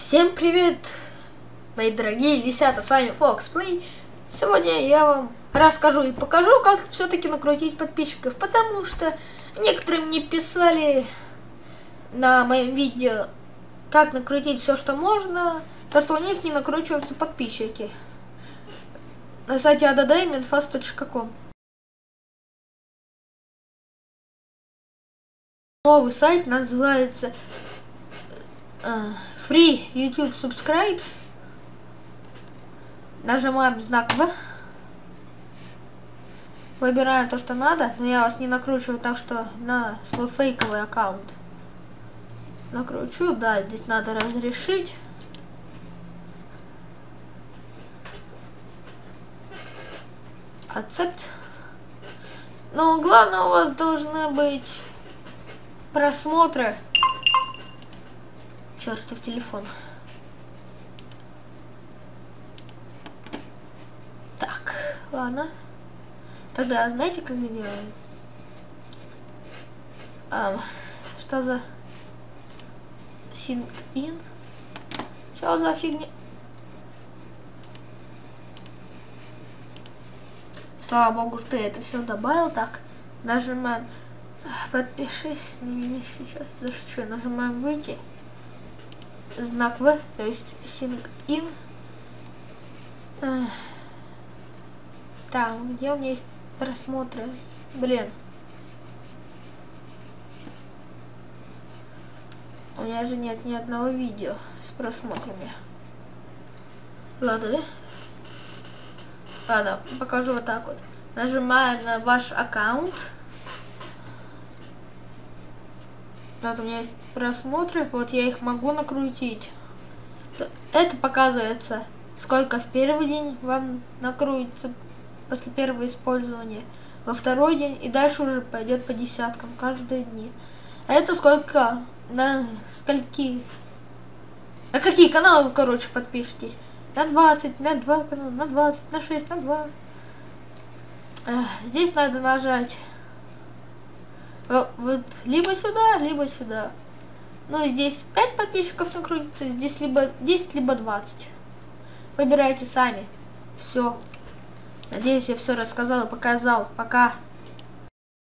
Всем привет, мои дорогие десята, с вами Fox Play. Сегодня я вам расскажу и покажу, как все-таки накрутить подписчиков, потому что некоторые мне писали на моем видео, как накрутить все, что можно, то, что у них не накручиваются подписчики. На сайте addamenfast.com Новый сайт называется uh, Free YouTube Subscribes. Нажимаем знак В. Выбираем то, что надо, но я вас не накручиваю так, что на свой фейковый аккаунт. Накручу, да, здесь надо разрешить. Accept. Но главное у вас должны быть просмотры чертов телефон. Так, ладно. Тогда знаете, как сделаем? А, что за sync in? Что за фигня? Слава богу, что я это все добавил. Так, нажимаем подпишись на меня сейчас. Даже что, нажимаем выйти знак В, то есть sync in. Там, где у меня есть просмотры? Блин. У меня же нет ни одного видео с просмотрами. Ладно. Ладно, покажу вот так вот. Нажимаем на ваш аккаунт. Вот у меня есть просмотры, вот я их могу накрутить. Это показывается, сколько в первый день вам накрутится после первого использования, во второй день и дальше уже пойдет по десяткам каждые дни. А это сколько, на скольки, на какие каналы вы, короче, подпишетесь. На 20, на 2 канала, на 20, на 6, на 2. Здесь надо нажать вот либо сюда, либо сюда. Ну, здесь 5 подписчиков накрутится, здесь либо 10, либо 20. Выбирайте сами. Все. Надеюсь, я все рассказал и показал. Пока.